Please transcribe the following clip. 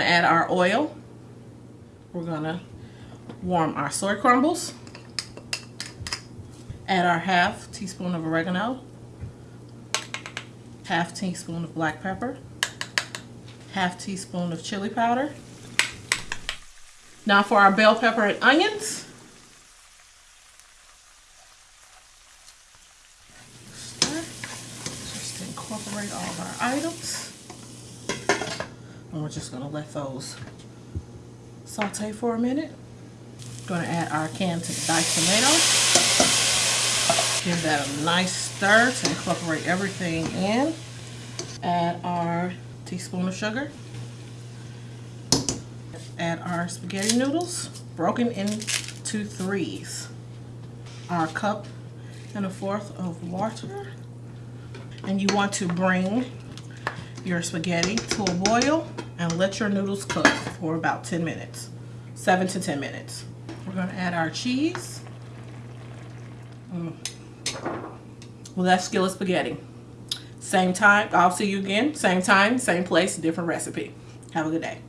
add our oil. We're gonna warm our soy crumbles. Add our half teaspoon of oregano. Half teaspoon of black pepper. Half teaspoon of chili powder. Now for our bell pepper and onions. Just incorporate all of our items. And we're just gonna let those saute for a minute. Gonna add our canned diced tomatoes. Give that a nice stir to incorporate everything in. Add our teaspoon of sugar. Add our spaghetti noodles, broken into threes. Our cup and a fourth of water. And you want to bring your spaghetti to a boil and let your noodles cook for about 10 minutes, 7 to 10 minutes. We're going to add our cheese. Mm. Well, that's skillet spaghetti. Same time, I'll see you again, same time, same place, different recipe. Have a good day.